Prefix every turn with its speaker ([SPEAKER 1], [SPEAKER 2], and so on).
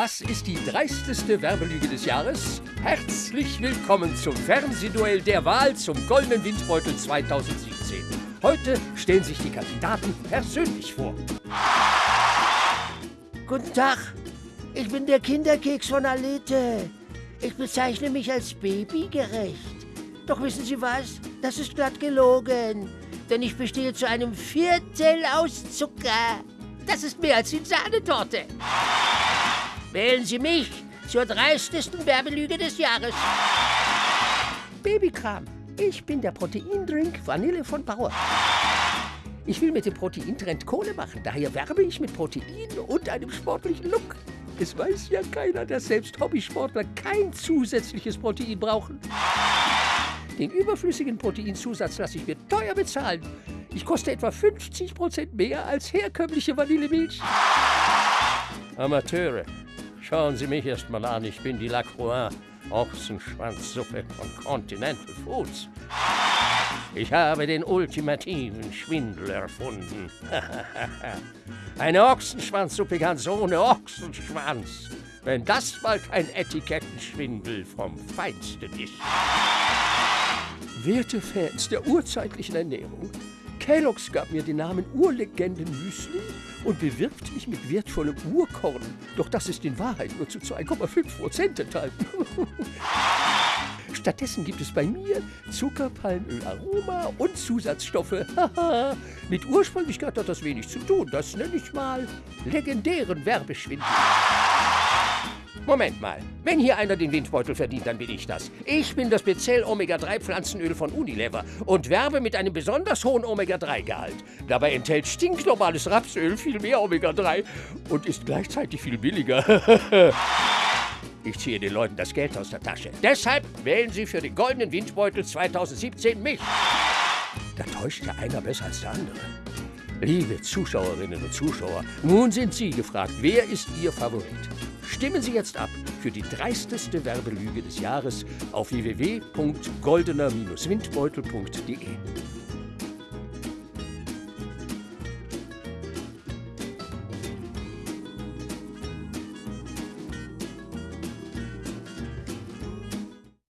[SPEAKER 1] Was ist die dreisteste Werbelüge des Jahres? Herzlich willkommen zum Fernsehduell der Wahl zum Goldenen Windbeutel 2017. Heute stellen sich die Kandidaten persönlich vor.
[SPEAKER 2] Guten Tag, ich bin der Kinderkeks von Alete. Ich bezeichne mich als babygerecht. Doch wissen Sie was? Das ist glatt gelogen. Denn ich bestehe zu einem Viertel aus Zucker. Das ist mehr als die Sahnetorte. Wählen Sie mich zur dreistesten Werbelüge des Jahres.
[SPEAKER 1] Babykram. Ich bin der Proteindrink Vanille von Bauer. Ich will mit dem Proteintrend Kohle machen, daher werbe ich mit Protein und einem sportlichen Look. Es weiß ja keiner, dass selbst Hobbysportler kein zusätzliches Protein brauchen. Den überflüssigen Proteinzusatz lasse ich mir teuer bezahlen. Ich koste etwa 50% mehr als herkömmliche Vanillemilch. Amateure, schauen Sie mich erst mal an. Ich bin die Lacroix, Ochsenschwanzsuppe von Continental Foods. Ich habe den ultimativen Schwindel erfunden. Eine Ochsenschwanzsuppe ganz ohne Ochsenschwanz. Wenn das mal kein Etikettenschwindel vom Feinsten ist. Werte Fans der urzeitlichen Ernährung, Kellogg's gab mir den Namen Urlegenden Müsli und bewirbt mich mit wertvollem Urkorn. Doch das ist in Wahrheit nur zu 2,5 Prozent enthalten. Stattdessen gibt es bei mir Zucker, Palmöl, Aroma und Zusatzstoffe. Mit Ursprünglichkeit hat das wenig zu tun. Das nenne ich mal legendären Werbeschwindel. Moment mal. Wenn hier einer den Windbeutel verdient, dann bin ich das. Ich bin das Bezell Omega-3 Pflanzenöl von Unilever und werbe mit einem besonders hohen Omega-3-Gehalt. Dabei enthält stinknormales Rapsöl viel mehr Omega-3 und ist gleichzeitig viel billiger. Ich ziehe den Leuten das Geld aus der Tasche. Deshalb wählen Sie für den Goldenen Windbeutel 2017 mich. Da täuscht ja einer besser als der andere. Liebe Zuschauerinnen und Zuschauer, nun sind Sie gefragt, wer ist Ihr Favorit? Stimmen Sie jetzt ab für die dreisteste Werbelüge des Jahres auf www.goldener-windbeutel.de.